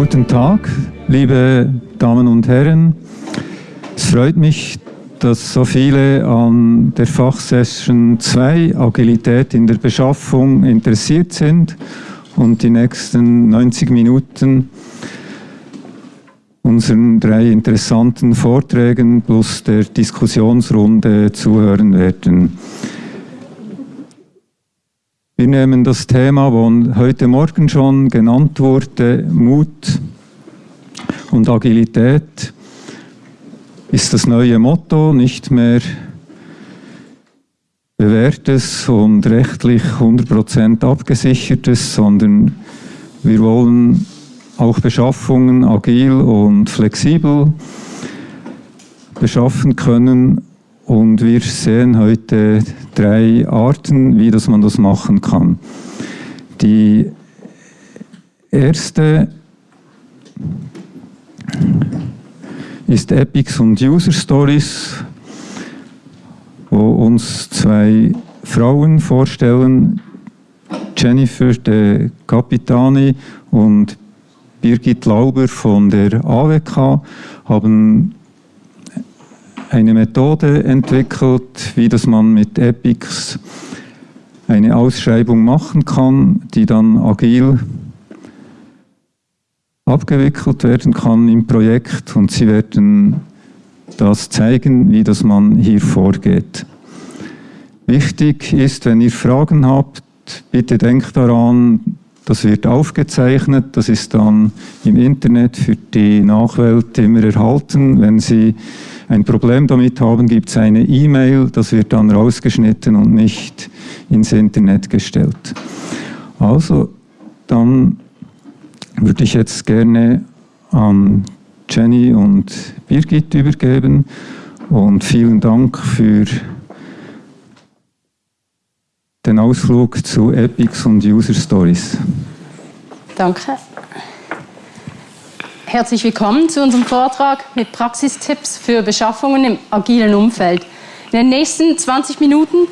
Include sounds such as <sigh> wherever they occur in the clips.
Guten Tag, liebe Damen und Herren. Es freut mich, dass so viele an der Fachsession 2 Agilität in der Beschaffung interessiert sind und die nächsten 90 Minuten unseren drei interessanten Vorträgen plus der Diskussionsrunde zuhören werden. Wir nehmen das Thema, das heute Morgen schon genannt wurde, Mut und Agilität ist das neue Motto, nicht mehr bewährtes und rechtlich 100% abgesichertes, sondern wir wollen auch Beschaffungen agil und flexibel beschaffen können und wir sehen heute drei Arten, wie das man das machen kann. Die erste ist Epics und User Stories, wo uns zwei Frauen vorstellen, Jennifer de Capitani und Birgit Lauber von der AWK haben eine Methode entwickelt, wie das man mit Epics eine Ausschreibung machen kann, die dann agil abgewickelt werden kann im Projekt und Sie werden das zeigen, wie das man hier vorgeht. Wichtig ist, wenn ihr Fragen habt, bitte denkt daran, das wird aufgezeichnet, das ist dann im Internet für die Nachwelt immer erhalten. Wenn Sie ein Problem damit haben, gibt es eine E-Mail, das wird dann rausgeschnitten und nicht ins Internet gestellt. Also, dann würde ich jetzt gerne an Jenny und Birgit übergeben und vielen Dank für den Ausflug zu Epics und User Stories. Danke. Herzlich willkommen zu unserem Vortrag mit Praxistipps für Beschaffungen im agilen Umfeld. In den nächsten 20 Minuten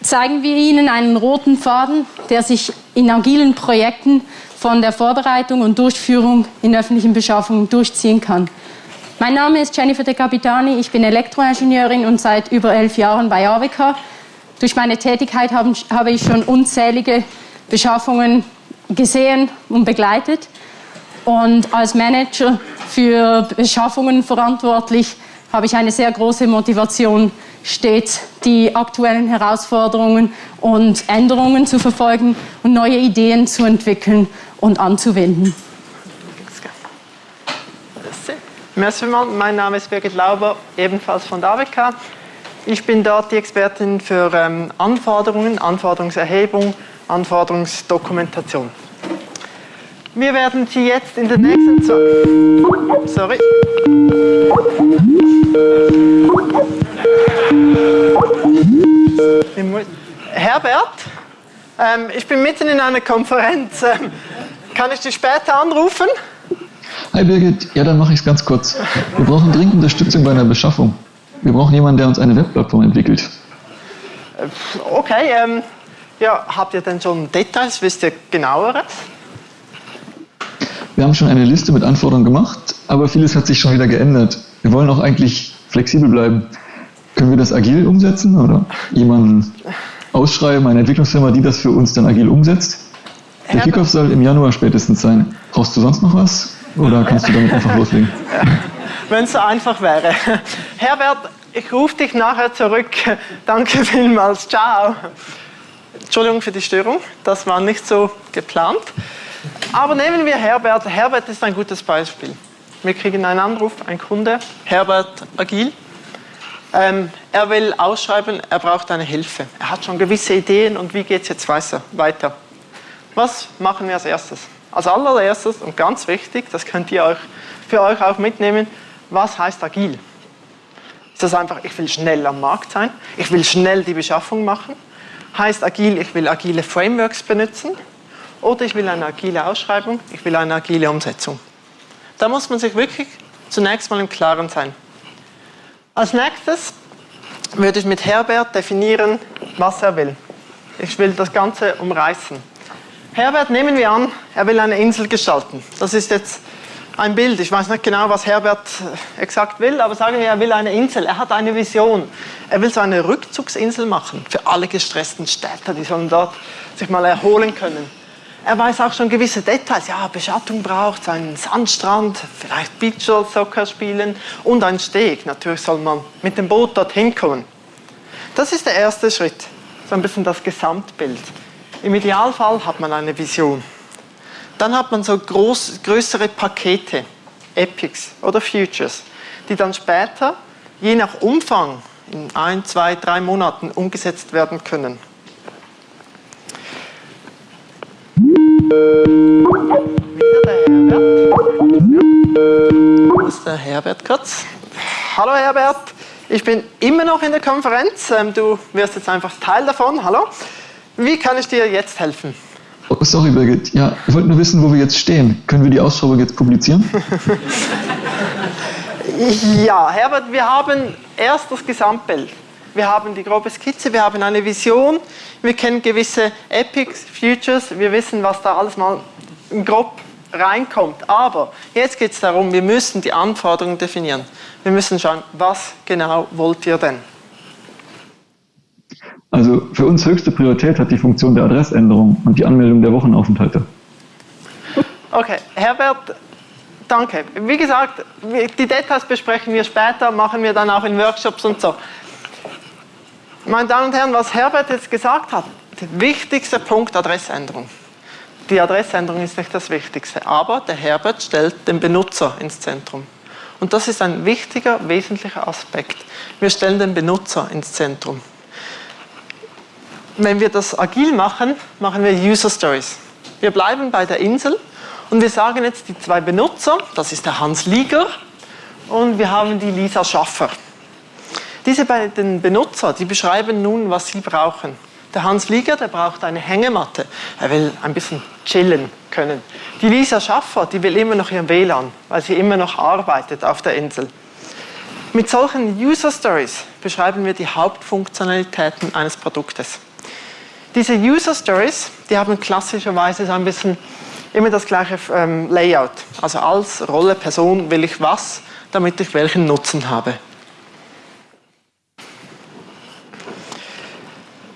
zeigen wir Ihnen einen roten Faden, der sich in agilen Projekten von der Vorbereitung und Durchführung in öffentlichen Beschaffungen durchziehen kann. Mein Name ist Jennifer De Capitani, ich bin Elektroingenieurin und seit über elf Jahren bei AWK. Durch meine Tätigkeit habe ich schon unzählige Beschaffungen gesehen und begleitet und als Manager für Beschaffungen verantwortlich habe ich eine sehr große Motivation, stets die aktuellen Herausforderungen und Änderungen zu verfolgen und neue Ideen zu entwickeln und anzuwenden. Merci mein Name ist Birgit Lauber, ebenfalls von der AWK. Ich bin dort die Expertin für ähm, Anforderungen, Anforderungserhebung, Anforderungsdokumentation. Wir werden Sie jetzt in der nächsten Zeit... Sorry. Herbert, ähm, ich bin mitten in einer Konferenz. Ähm, kann ich dich später anrufen? Hi Birgit, ja dann mache ich es ganz kurz. Wir brauchen dringend Unterstützung bei einer Beschaffung. Wir brauchen jemanden, der uns eine Webplattform entwickelt. Äh, okay, ähm, ja, habt ihr denn schon Details? Wisst ihr genaueres? Wir haben schon eine Liste mit Anforderungen gemacht, aber vieles hat sich schon wieder geändert. Wir wollen auch eigentlich flexibel bleiben. Können wir das agil umsetzen oder jemanden ausschreiben, eine Entwicklungsfirma, die das für uns dann agil umsetzt? Der Kickoff soll im Januar spätestens sein. Brauchst du sonst noch was? Oder kannst du damit einfach <laughs> loslegen? Wenn es so einfach wäre. Herbert, ich rufe dich nachher zurück. <laughs> Danke vielmals. Ciao. Entschuldigung für die Störung. Das war nicht so geplant. Aber nehmen wir Herbert. Herbert ist ein gutes Beispiel. Wir kriegen einen Anruf, ein Kunde, Herbert Agil. Ähm, er will ausschreiben, er braucht eine Hilfe. Er hat schon gewisse Ideen und wie geht es jetzt weiter? Was machen wir als erstes? Als allererstes und ganz wichtig, das könnt ihr euch für euch auch mitnehmen, was heißt agil? Das einfach, ich will schnell am Markt sein, ich will schnell die Beschaffung machen? Heißt agil, ich will agile Frameworks benutzen? Oder ich will eine agile Ausschreibung, ich will eine agile Umsetzung? Da muss man sich wirklich zunächst mal im Klaren sein. Als nächstes würde ich mit Herbert definieren, was er will. Ich will das Ganze umreißen. Herbert, nehmen wir an, er will eine Insel gestalten. Das ist jetzt ein Bild. Ich weiß nicht genau, was Herbert äh, exakt will, aber sagen wir, er will eine Insel. Er hat eine Vision. Er will so eine Rückzugsinsel machen für alle gestressten Städter, die sollen dort sich mal erholen können. Er weiß auch schon gewisse Details. Ja, Beschattung braucht einen Sandstrand, vielleicht Beachsoccer spielen und einen Steg. Natürlich soll man mit dem Boot dorthin kommen. Das ist der erste Schritt. So ein bisschen das Gesamtbild. Im Idealfall hat man eine Vision. Dann hat man so groß, größere Pakete, Epics oder Futures, die dann später, je nach Umfang, in ein, zwei, drei Monaten umgesetzt werden können. Wieder der Herbert. Wo ist der Herbert kurz? Hallo Herbert, ich bin immer noch in der Konferenz. Ähm, du wirst jetzt einfach Teil davon. Hallo. Wie kann ich dir jetzt helfen? Oh, sorry, Birgit. Ja, ich wollte nur wissen, wo wir jetzt stehen. Können wir die Ausschreibung jetzt publizieren? <laughs> ja, Herbert, wir haben erst das Gesamtbild. Wir haben die grobe Skizze, wir haben eine Vision, wir kennen gewisse Epics, Futures, wir wissen, was da alles mal grob reinkommt. Aber jetzt geht es darum, wir müssen die Anforderungen definieren. Wir müssen schauen, was genau wollt ihr denn? Also für uns höchste Priorität hat die Funktion der Adressänderung und die Anmeldung der Wochenaufenthalte. Okay, Herbert, danke. Wie gesagt, die Details besprechen wir später, machen wir dann auch in Workshops und so. Meine Damen und Herren, was Herbert jetzt gesagt hat, der wichtigste Punkt Adressänderung. Die Adressänderung ist nicht das Wichtigste, aber der Herbert stellt den Benutzer ins Zentrum. Und das ist ein wichtiger, wesentlicher Aspekt. Wir stellen den Benutzer ins Zentrum wenn wir das agil machen, machen wir User Stories. Wir bleiben bei der Insel und wir sagen jetzt die zwei Benutzer, das ist der Hans Lieger und wir haben die Lisa Schaffer. Diese beiden Benutzer, die beschreiben nun, was sie brauchen. Der Hans Lieger, der braucht eine Hängematte. Er will ein bisschen chillen können. Die Lisa Schaffer, die will immer noch ihren WLAN, weil sie immer noch arbeitet auf der Insel. Mit solchen User Stories beschreiben wir die Hauptfunktionalitäten eines Produktes. Diese User Stories, die haben klassischerweise so ein bisschen immer das gleiche ähm, Layout. Also als Rolle, Person will ich was, damit ich welchen Nutzen habe.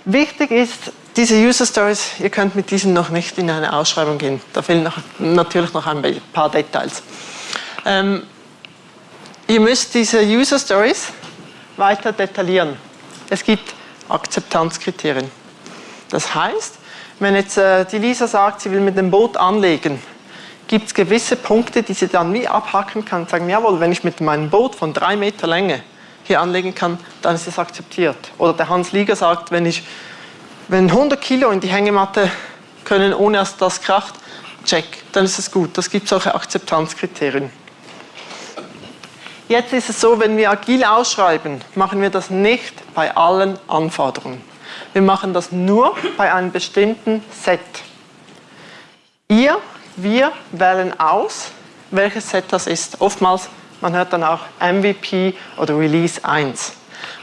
Wichtig ist, diese User Stories, ihr könnt mit diesen noch nicht in eine Ausschreibung gehen. Da fehlen noch, natürlich noch ein paar Details. Ähm, ihr müsst diese User Stories weiter detaillieren. Es gibt Akzeptanzkriterien. Das heißt, wenn jetzt äh, die Lisa sagt, sie will mit dem Boot anlegen, gibt es gewisse Punkte, die sie dann wie abhaken kann und sagen, jawohl, wenn ich mit meinem Boot von drei Meter Länge hier anlegen kann, dann ist es akzeptiert. Oder der Hans Lieger sagt, wenn ich wenn 100 Kilo in die Hängematte können, ohne dass das kracht, check, dann ist es gut. Das gibt solche Akzeptanzkriterien. Jetzt ist es so, wenn wir agil ausschreiben, machen wir das nicht bei allen Anforderungen. Wir machen das nur bei einem bestimmten Set. Ihr, wir wählen aus, welches Set das ist. Oftmals, man hört dann auch MVP oder Release 1.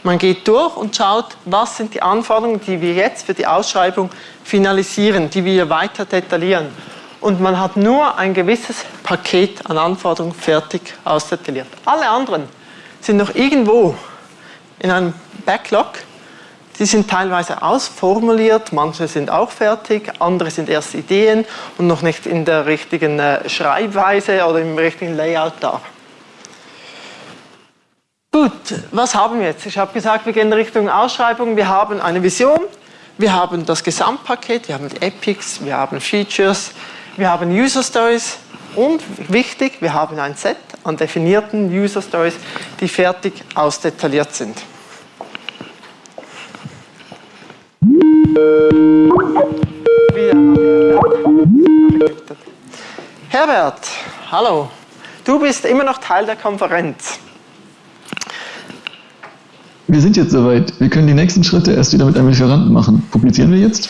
Man geht durch und schaut, was sind die Anforderungen, die wir jetzt für die Ausschreibung finalisieren, die wir weiter detaillieren. Und man hat nur ein gewisses Paket an Anforderungen fertig ausdetailliert. Alle anderen sind noch irgendwo in einem Backlog die sind teilweise ausformuliert, manche sind auch fertig, andere sind erst Ideen und noch nicht in der richtigen äh, Schreibweise oder im richtigen Layout da. Gut, was haben wir jetzt? Ich habe gesagt, wir gehen in Richtung Ausschreibung. Wir haben eine Vision, wir haben das Gesamtpaket, wir haben Epics, wir haben Features, wir haben User Stories und wichtig, wir haben ein Set an definierten User Stories, die fertig ausdetailliert sind. Herbert, hallo. Du bist immer noch Teil der Konferenz. Wir sind jetzt soweit. Wir können die nächsten Schritte erst wieder mit einem Lieferanten machen. Publizieren wir jetzt?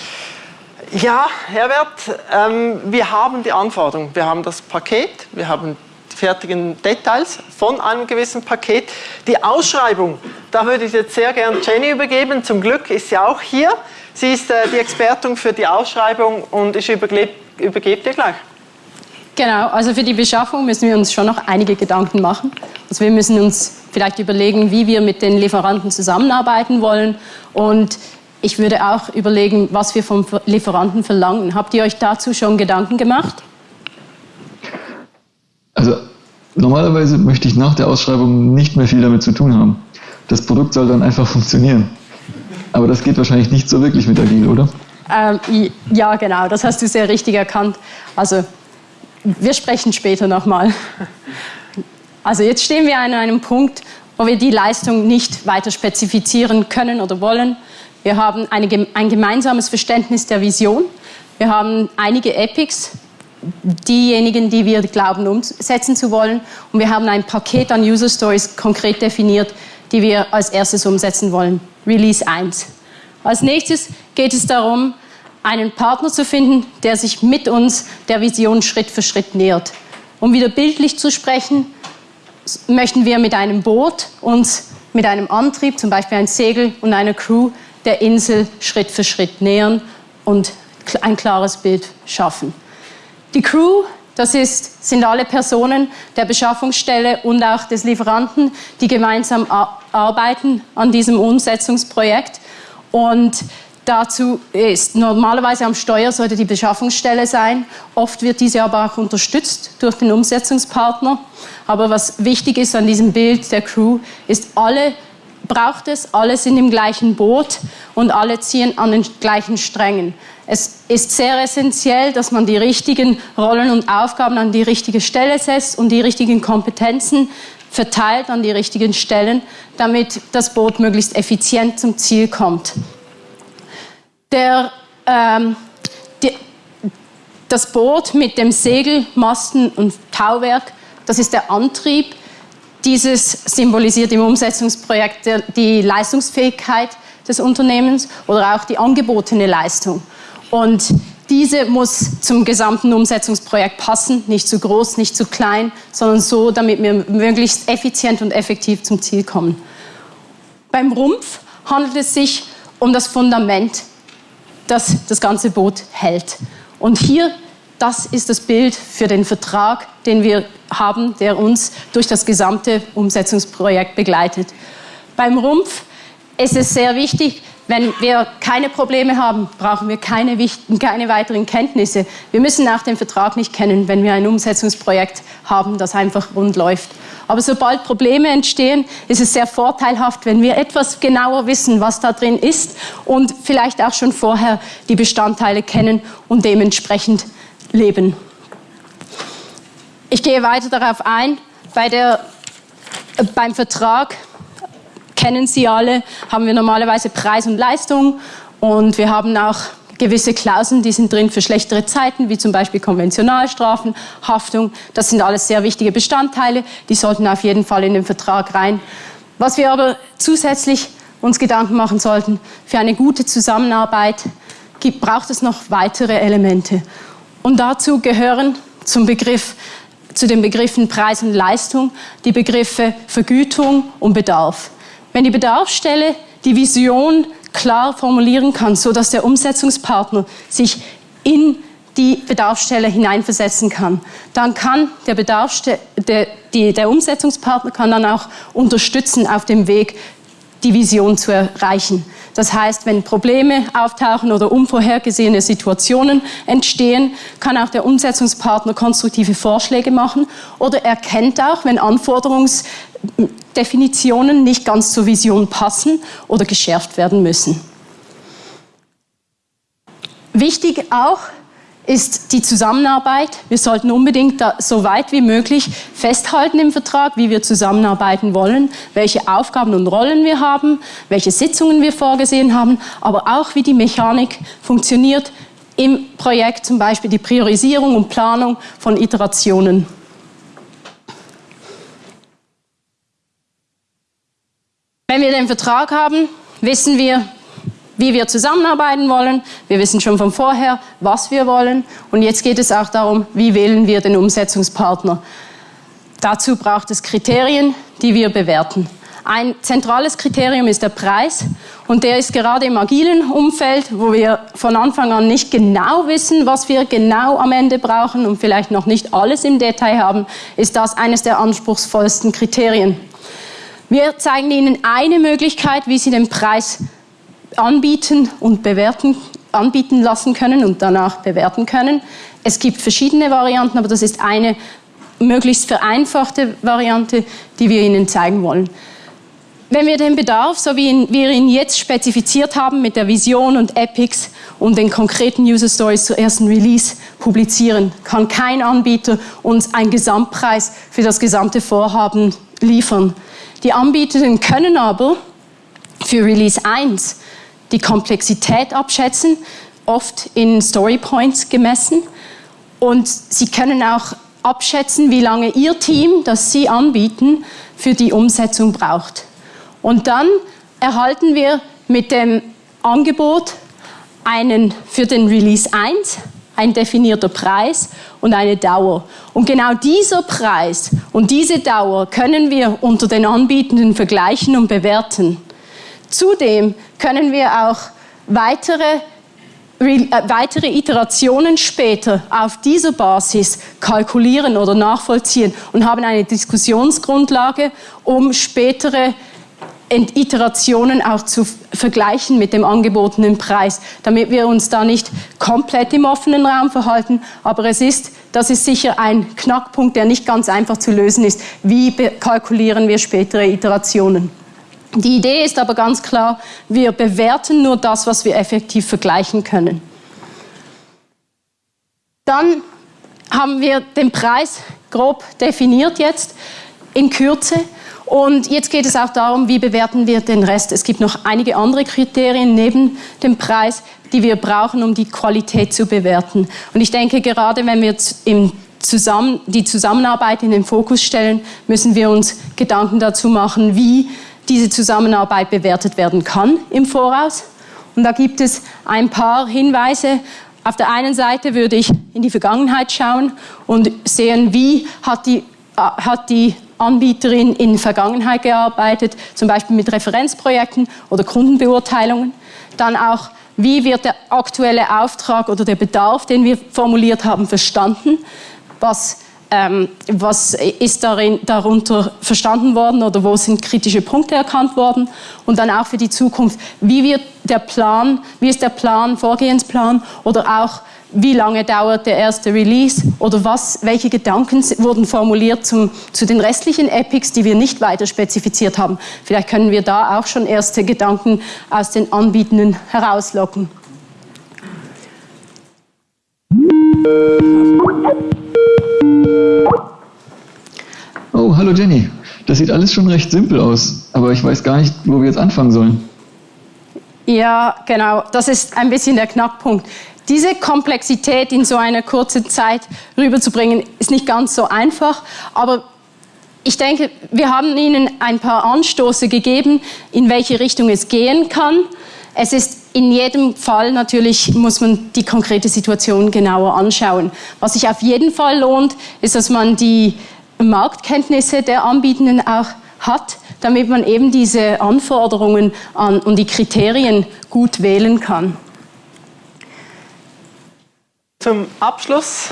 Ja, Herbert, ähm, wir haben die Anforderung. Wir haben das Paket, wir haben die fertigen Details von einem gewissen Paket. Die Ausschreibung da würde ich jetzt sehr gern Jenny übergeben. Zum Glück ist sie auch hier. Sie ist äh, die Expertin für die Ausschreibung und ich übergebe dir gleich. Genau, also für die Beschaffung müssen wir uns schon noch einige Gedanken machen. Also wir müssen uns vielleicht überlegen, wie wir mit den Lieferanten zusammenarbeiten wollen und ich würde auch überlegen, was wir vom Lieferanten verlangen. Habt ihr euch dazu schon Gedanken gemacht? Also normalerweise möchte ich nach der Ausschreibung nicht mehr viel damit zu tun haben. Das Produkt soll dann einfach funktionieren. Aber das geht wahrscheinlich nicht so wirklich mit Agil, oder? Ähm, ja, genau, das hast du sehr richtig erkannt. Also wir sprechen später nochmal. <laughs> Also jetzt stehen wir an einem Punkt, wo wir die Leistung nicht weiter spezifizieren können oder wollen. Wir haben eine, ein gemeinsames Verständnis der Vision. Wir haben einige Epics, diejenigen, die wir glauben umsetzen zu wollen. Und wir haben ein Paket an User Stories konkret definiert, die wir als erstes umsetzen wollen. Release 1. Als nächstes geht es darum, einen Partner zu finden, der sich mit uns der Vision Schritt für Schritt nähert. Um wieder bildlich zu sprechen, möchten wir mit einem Boot uns mit einem Antrieb, zum Beispiel ein Segel und einer Crew, der Insel Schritt für Schritt nähern und ein klares Bild schaffen. Die Crew, das ist, sind alle Personen der Beschaffungsstelle und auch des Lieferanten, die gemeinsam arbeiten an diesem Umsetzungsprojekt. Und Dazu ist normalerweise am Steuer sollte die Beschaffungsstelle sein. Oft wird diese aber auch unterstützt durch den Umsetzungspartner. Aber was wichtig ist an diesem Bild der Crew, ist, alle braucht es, alle sind im gleichen Boot und alle ziehen an den gleichen Strängen. Es ist sehr essentiell, dass man die richtigen Rollen und Aufgaben an die richtige Stelle setzt und die richtigen Kompetenzen verteilt an die richtigen Stellen, damit das Boot möglichst effizient zum Ziel kommt. Der, ähm, die, das Boot mit dem Segel, Masten und Tauwerk, das ist der Antrieb. Dieses symbolisiert im Umsetzungsprojekt die Leistungsfähigkeit des Unternehmens oder auch die angebotene Leistung. Und diese muss zum gesamten Umsetzungsprojekt passen, nicht zu groß, nicht zu klein, sondern so, damit wir möglichst effizient und effektiv zum Ziel kommen. Beim Rumpf handelt es sich um das Fundament das das ganze Boot hält. Und hier, das ist das Bild für den Vertrag, den wir haben, der uns durch das gesamte Umsetzungsprojekt begleitet. Beim Rumpf ist es sehr wichtig, wenn wir keine Probleme haben, brauchen wir keine, keine, weiteren Kenntnisse. Wir müssen auch den Vertrag nicht kennen, wenn wir ein Umsetzungsprojekt haben, das einfach rund läuft. Aber sobald Probleme entstehen, ist es sehr vorteilhaft, wenn wir etwas genauer wissen, was da drin ist und vielleicht auch schon vorher die Bestandteile kennen und dementsprechend leben. Ich gehe weiter darauf ein. Bei der, äh, beim Vertrag kennen Sie alle, haben wir normalerweise Preis und Leistung und wir haben auch gewisse Klauseln, die sind drin für schlechtere Zeiten, wie zum Beispiel Konventionalstrafen, Haftung. Das sind alles sehr wichtige Bestandteile, die sollten auf jeden Fall in den Vertrag rein. Was wir aber zusätzlich uns Gedanken machen sollten, für eine gute Zusammenarbeit gibt, braucht es noch weitere Elemente. Und dazu gehören zum Begriff, zu den Begriffen Preis und Leistung die Begriffe Vergütung und Bedarf. Wenn die Bedarfsstelle die Vision klar formulieren kann, so dass der Umsetzungspartner sich in die Bedarfsstelle hineinversetzen kann, dann kann der, Bedarfsste der, die, der Umsetzungspartner kann dann auch unterstützen auf dem Weg, die Vision zu erreichen. Das heißt, wenn Probleme auftauchen oder unvorhergesehene Situationen entstehen, kann auch der Umsetzungspartner konstruktive Vorschläge machen oder erkennt auch, wenn Anforderungsdefinitionen nicht ganz zur Vision passen oder geschärft werden müssen. Wichtig auch, ist die Zusammenarbeit. Wir sollten unbedingt so weit wie möglich festhalten im Vertrag, wie wir zusammenarbeiten wollen, welche Aufgaben und Rollen wir haben, welche Sitzungen wir vorgesehen haben, aber auch wie die Mechanik funktioniert im Projekt, zum Beispiel die Priorisierung und Planung von Iterationen. Wenn wir den Vertrag haben, wissen wir, wie wir zusammenarbeiten wollen. Wir wissen schon von vorher, was wir wollen. Und jetzt geht es auch darum, wie wählen wir den Umsetzungspartner. Dazu braucht es Kriterien, die wir bewerten. Ein zentrales Kriterium ist der Preis und der ist gerade im agilen Umfeld, wo wir von Anfang an nicht genau wissen, was wir genau am Ende brauchen und vielleicht noch nicht alles im Detail haben, ist das eines der anspruchsvollsten Kriterien. Wir zeigen Ihnen eine Möglichkeit, wie Sie den Preis anbieten und bewerten, anbieten lassen können und danach bewerten können. Es gibt verschiedene Varianten, aber das ist eine möglichst vereinfachte Variante, die wir Ihnen zeigen wollen. Wenn wir den Bedarf, so wie wir ihn jetzt spezifiziert haben mit der Vision und Epics und den konkreten User Stories zur ersten Release publizieren, kann kein Anbieter uns einen Gesamtpreis für das gesamte Vorhaben liefern. Die Anbieter können aber für Release 1 die Komplexität abschätzen, oft in Story Points gemessen. Und sie können auch abschätzen, wie lange Ihr Team, das Sie anbieten, für die Umsetzung braucht. Und dann erhalten wir mit dem Angebot einen für den Release 1 ein definierter Preis und eine Dauer. Und genau dieser Preis und diese Dauer können wir unter den Anbietenden vergleichen und bewerten. Zudem können wir auch weitere äh, weitere Iterationen später auf dieser Basis kalkulieren oder nachvollziehen und haben eine Diskussionsgrundlage, um spätere Iterationen auch zu vergleichen mit dem angebotenen Preis, damit wir uns da nicht komplett im offenen Raum verhalten. Aber es ist, das ist sicher ein Knackpunkt, der nicht ganz einfach zu lösen ist. Wie kalkulieren wir spätere Iterationen? Die Idee ist aber ganz klar, wir bewerten nur das, was wir effektiv vergleichen können. Dann haben wir den Preis grob definiert jetzt in Kürze. Und jetzt geht es auch darum, wie bewerten wir den Rest. Es gibt noch einige andere Kriterien neben dem Preis, die wir brauchen, um die Qualität zu bewerten. Und ich denke, gerade wenn wir im Zusammen, die Zusammenarbeit in den Fokus stellen, müssen wir uns Gedanken dazu machen, wie diese Zusammenarbeit bewertet werden kann im Voraus. Und da gibt es ein paar Hinweise. Auf der einen Seite würde ich in die Vergangenheit schauen und sehen, wie hat die, äh, hat die Anbieterin in der Vergangenheit gearbeitet, zum Beispiel mit Referenzprojekten oder Kundenbeurteilungen. Dann auch, wie wird der aktuelle Auftrag oder der Bedarf, den wir formuliert haben, verstanden? Was ähm, was ist darin, darunter verstanden worden oder wo sind kritische Punkte erkannt worden und dann auch für die Zukunft, wie wird der Plan, wie ist der Plan, Vorgehensplan oder auch wie lange dauert der erste Release oder was, welche Gedanken wurden formuliert zum, zu den restlichen Epics, die wir nicht weiter spezifiziert haben. Vielleicht können wir da auch schon erste Gedanken aus den Anbietenden herauslocken. Oh, hallo Jenny. Das sieht alles schon recht simpel aus, aber ich weiß gar nicht, wo wir jetzt anfangen sollen. Ja, genau. Das ist ein bisschen der Knackpunkt. Diese Komplexität in so einer kurzen Zeit rüberzubringen, ist nicht ganz so einfach, aber ich denke, wir haben Ihnen ein paar Anstoße gegeben, in welche Richtung es gehen kann. Es ist in jedem Fall natürlich muss man die konkrete Situation genauer anschauen. Was sich auf jeden Fall lohnt, ist, dass man die Marktkenntnisse der Anbietenden auch hat, damit man eben diese Anforderungen an, und die Kriterien gut wählen kann. Zum Abschluss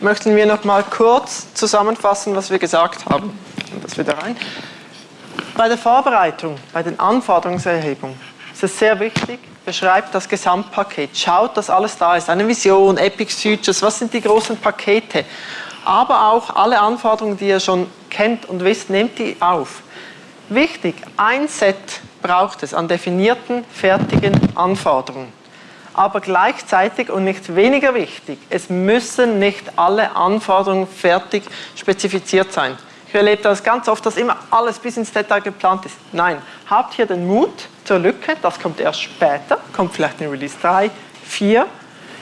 möchten wir noch mal kurz zusammenfassen, was wir gesagt haben. Das wieder rein. Bei der Vorbereitung, bei den Anforderungserhebungen ist es sehr wichtig, beschreibt das Gesamtpaket. Schaut, dass alles da ist. Eine Vision, Epic Futures, was sind die großen Pakete? Aber auch alle Anforderungen, die ihr schon kennt und wisst, nehmt die auf. Wichtig, ein Set braucht es an definierten, fertigen Anforderungen. Aber gleichzeitig und nicht weniger wichtig, es müssen nicht alle Anforderungen fertig spezifiziert sein. Ich erlebe das ganz oft, dass immer alles bis ins Detail geplant ist. Nein, habt hier den Mut zur Lücke, das kommt erst später, kommt vielleicht in Release 3, 4.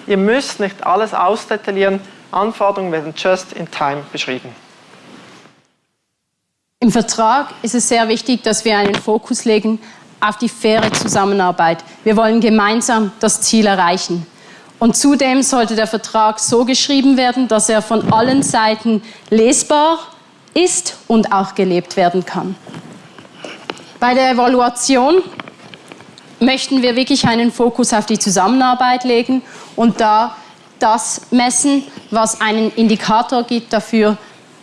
Ihr müsst nicht alles ausdetaillieren, Anforderungen werden just in time beschrieben. Im Vertrag ist es sehr wichtig, dass wir einen Fokus legen auf die faire Zusammenarbeit. Wir wollen gemeinsam das Ziel erreichen. Und zudem sollte der Vertrag so geschrieben werden, dass er von allen Seiten lesbar, ist und auch gelebt werden kann. Bei der Evaluation möchten wir wirklich einen Fokus auf die Zusammenarbeit legen und da das messen, was einen Indikator gibt dafür,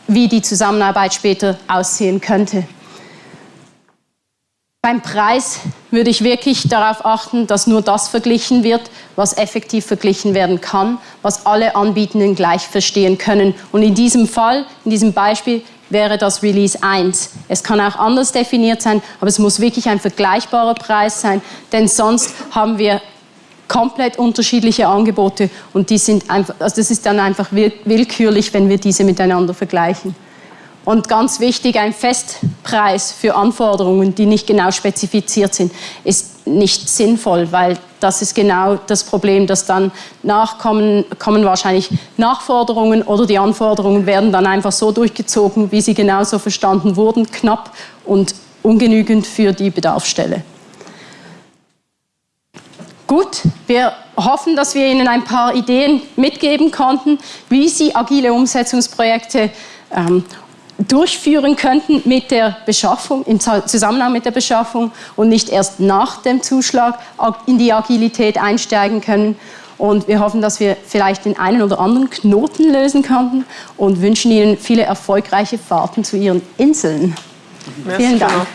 wie die Zusammenarbeit später aussehen könnte. Beim Preis würde ich wirklich darauf achten, dass nur das verglichen wird, was effektiv verglichen werden kann, was alle Anbietenden gleich verstehen können. Und in diesem Fall, in diesem Beispiel, wäre das Release 1. Es kann auch anders definiert sein, aber es muss wirklich ein vergleichbarer Preis sein, denn sonst haben wir komplett unterschiedliche Angebote und die sind einfach, also das ist dann einfach willkürlich, wenn wir diese miteinander vergleichen. Und ganz wichtig, ein Festpreis für Anforderungen, die nicht genau spezifiziert sind, ist nicht sinnvoll, weil das ist genau das Problem, dass dann nachkommen kommen wahrscheinlich Nachforderungen oder die Anforderungen werden dann einfach so durchgezogen, wie sie genauso verstanden wurden, knapp und ungenügend für die Bedarfsstelle. Gut, wir hoffen, dass wir Ihnen ein paar Ideen mitgeben konnten, wie Sie agile Umsetzungsprojekte ähm, durchführen könnten mit der Beschaffung, im Zusammenhang mit der Beschaffung und nicht erst nach dem Zuschlag in die Agilität einsteigen können. Und wir hoffen, dass wir vielleicht den einen oder anderen Knoten lösen konnten und wünschen Ihnen viele erfolgreiche Fahrten zu Ihren Inseln. Merci Vielen Dank.